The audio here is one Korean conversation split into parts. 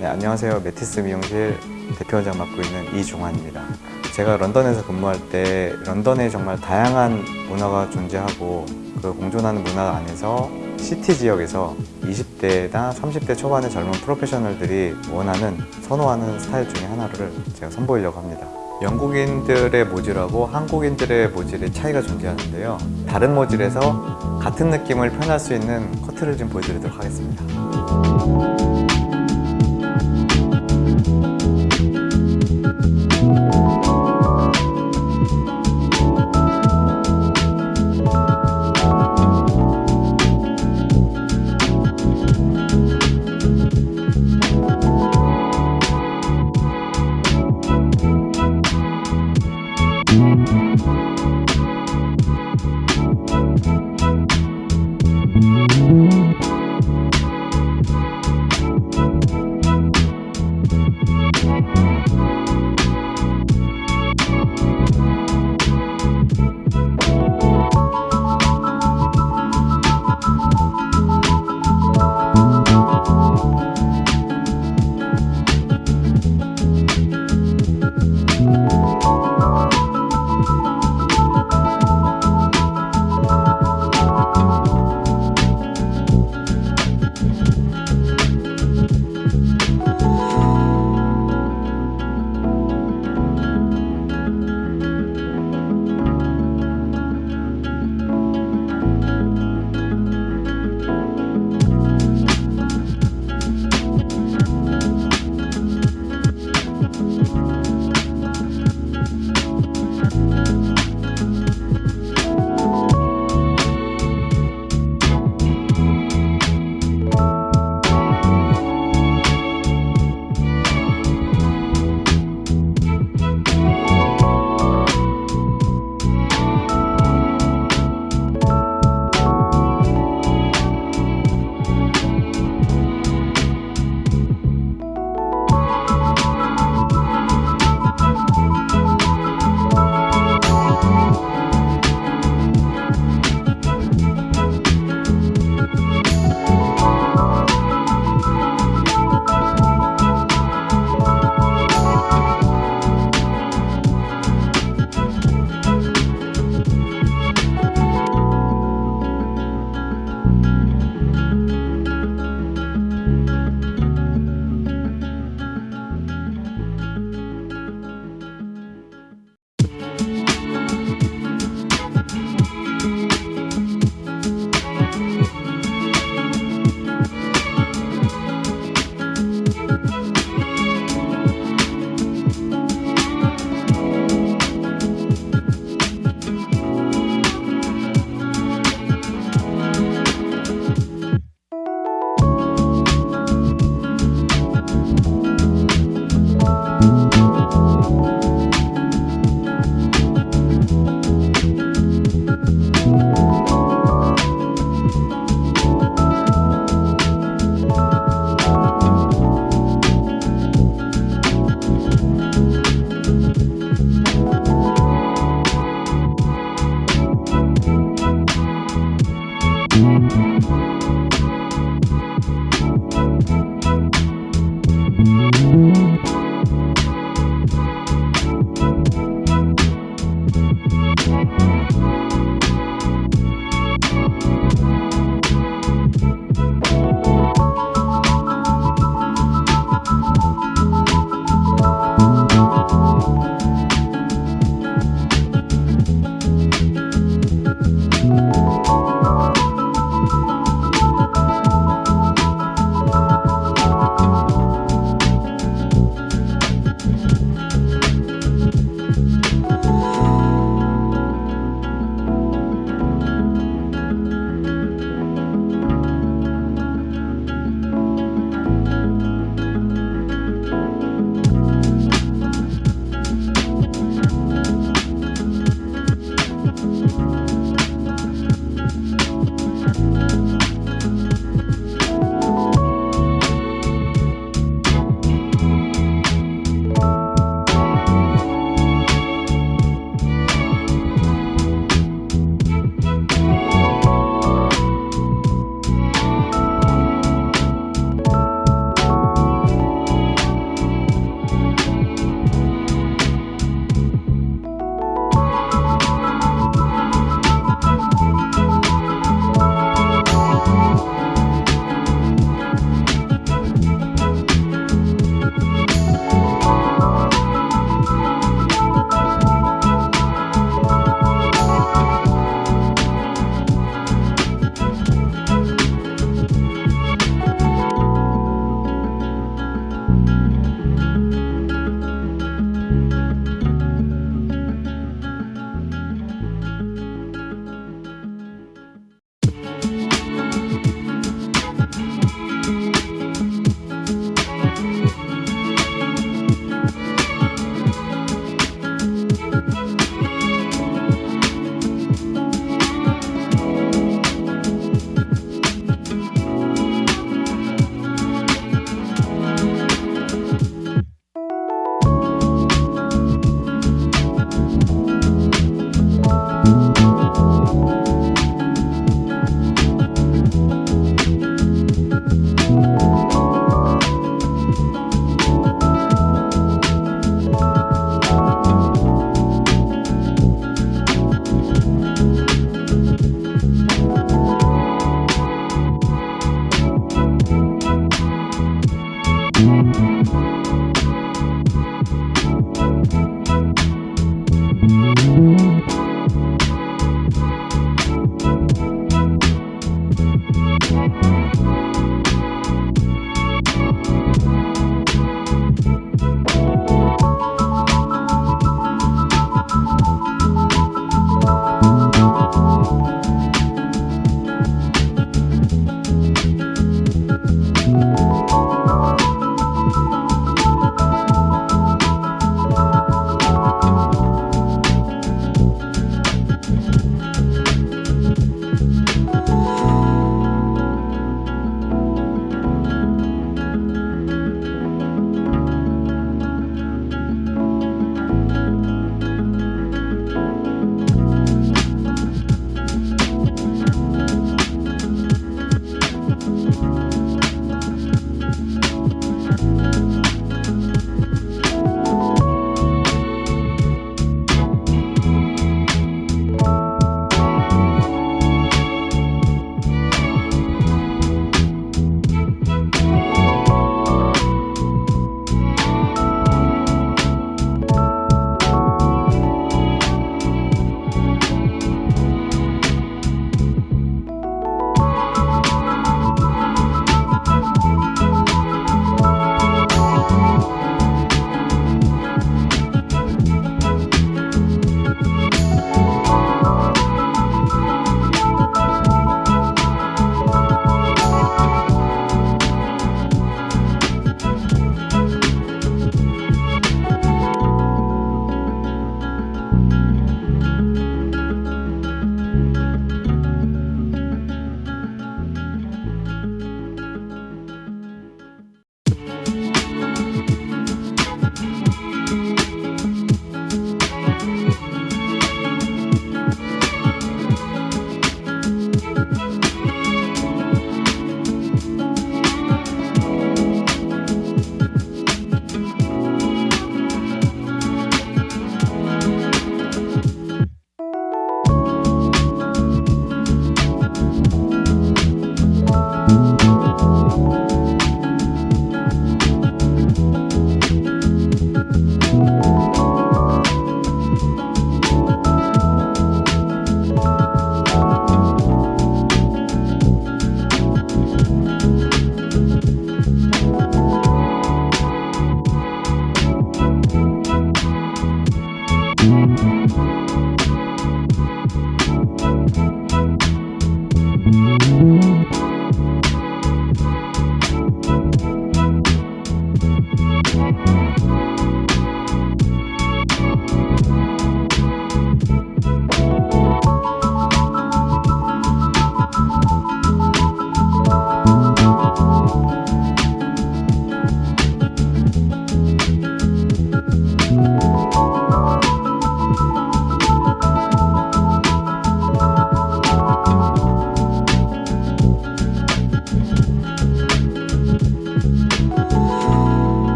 네, 안녕하세요. 메티스 미용실 대표원장 맡고 있는 이종환입니다. 제가 런던에서 근무할 때 런던에 정말 다양한 문화가 존재하고 그 공존하는 문화 안에서 시티 지역에서 20대나 30대 초반의 젊은 프로페셔널들이 원하는 선호하는 스타일 중에 하나를 제가 선보이려고 합니다. 영국인들의 모질하고 한국인들의 모질의 차이가 존재하는데요. 다른 모질에서 같은 느낌을 표현할 수 있는 커트를 좀 보여드리도록 하겠습니다.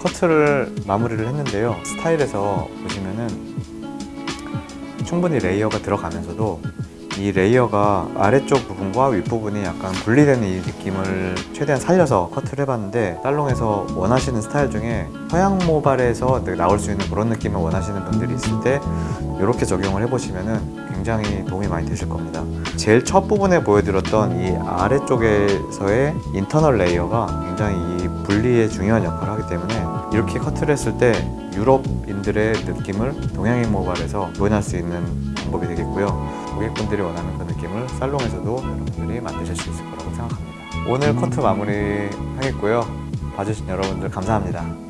커트를 마무리를 했는데요. 스타일에서 보시면은 충분히 layer가 들어가면서도 이 layer가 아래쪽 부분과 윗부분이 약간 분리되는 이 느낌을 최대한 살려서 커트를 해봤는데 살롱에서 원하시는 스타일 중에 서양 모발에서 나올 수 있는 그런 느낌을 원하시는 분들이 있을 때 이렇게 적용을 해보시면 굉장히 도움이 많이 되실 겁니다. 제일 첫 부분에 보여드렸던 이 아래쪽에서의 internal layer가 굉장히 이 분리에 중요한 역할을 하기 때문에 이렇게 커트를 했을 때 유럽인들의 느낌을 동양인 모발에서 구현할 수 있는 방법이 되겠고요 고객분들이 원하는 그 느낌을 살롱에서도 여러분들이 만드실 수 있을 거라고 생각합니다. 오늘 커트 마무리 하겠고요. 봐주신 여러분들 감사합니다